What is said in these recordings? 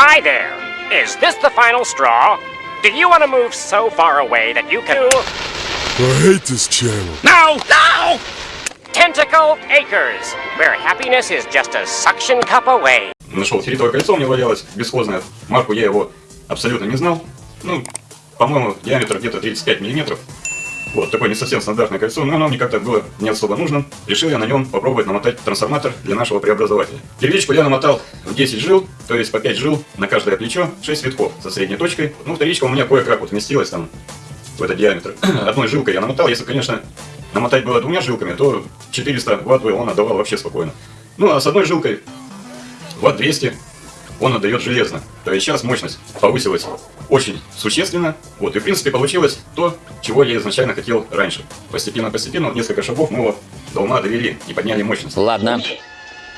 Hi there. Is this the final straw? Do you want to move so far away that you can... I hate this channel. No! No! Tentacle Acres, where happiness is just a suction cup away. Нашел ферритовое кольцо, у меня валялось бесхозное. Марку я его абсолютно не знал. Ну, по-моему, диаметр где-то 35 миллиметров. Вот, такое не совсем стандартное кольцо, но оно мне как-то было не особо нужно. Решил я на нем попробовать намотать трансформатор для нашего преобразователя. Первичку я намотал в 10 жил, то есть по 5 жил на каждое плечо, 6 витков со средней точкой. Ну, вторичка у меня кое-как вот вместилась там в этот диаметр. Одной жилкой я намотал, если, конечно, намотать было двумя жилками, то 400 ватт бы он отдавал вообще спокойно. Ну, а с одной жилкой ватт 200 он отдает железно. То есть сейчас мощность повысилась очень существенно. Вот, и в принципе получилось то, чего я изначально хотел раньше. Постепенно-постепенно, вот несколько шагов мы его до ума довели и подняли мощность. Ладно.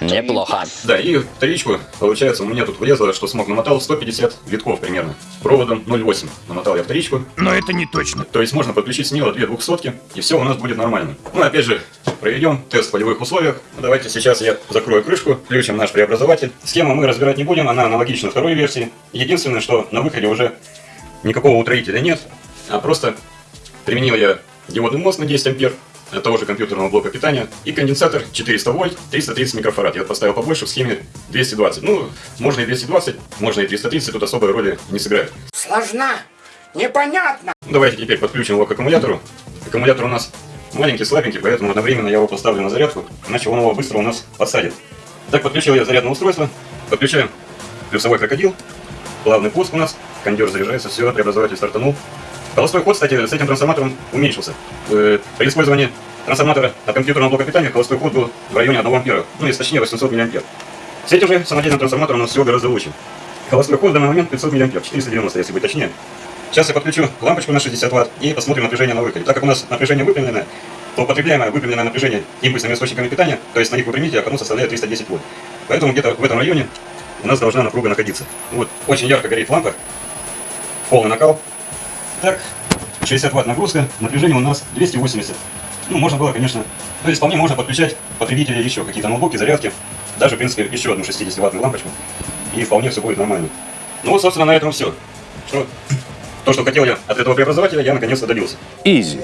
Неплохо. Да, и вторичку, получается, у меня тут влезло, что смог намотал 150 витков примерно. Проводом 0,8 намотал я вторичку. Но это не точно. То есть можно подключить смело две двухсотки, и все у нас будет нормально. Ну, опять же, проведем тест в полевых условиях. Давайте сейчас я закрою крышку, включим наш преобразователь. Схему мы разбирать не будем, она аналогична второй версии. Единственное, что на выходе уже никакого утроителя нет, а просто применил я диодный мост на 10 ампер, от того же компьютерного блока питания, и конденсатор 400 вольт, 330 микрофарад. Я поставил побольше в схеме 220. Ну, можно и 220, можно и 330, тут особой роли не сыграет. Сложна, непонятно. Давайте теперь подключим его к аккумулятору. Аккумулятор у нас маленький, слабенький, поэтому одновременно я его поставлю на зарядку, иначе он его быстро у нас подсадит. Так, подключил я зарядное устройство, подключаем плюсовой крокодил, плавный пуск у нас, кондер заряжается, все, преобразователь стартанул. Холостой ход, кстати, с этим трансформатором уменьшился. Э, При использовании трансформатора от компьютерного блока питания холостой ход был в районе 1 ампера, ну, если точнее 800 миллиампер. С этим же самодельным трансформатором у нас все гораздо лучше. Холостой ход в данный момент 500 миллиампер, 490, если быть точнее. Сейчас я подключу лампочку на 60 Вт и посмотрим напряжение на выходе. Так как у нас напряжение выпрямленное, то потребляемое выпрямленное напряжение импульсными источниками питания, то есть на их выпрямителях, оно составляет 310 вольт. Поэтому где-то в этом районе у нас должна напруга находиться. Вот, очень ярко горит лампа, полный накал. Так, 60 ватт нагрузка, напряжение у нас 280. Ну, можно было, конечно, то есть вполне можно подключать потребители еще какие-то ноутбуки, зарядки, даже, в принципе, еще одну 60-ваттную лампочку, и вполне все будет нормально. Ну вот, собственно, на этом все. Что, то, что хотел я от этого преобразователя, я наконец-то добился. Изи.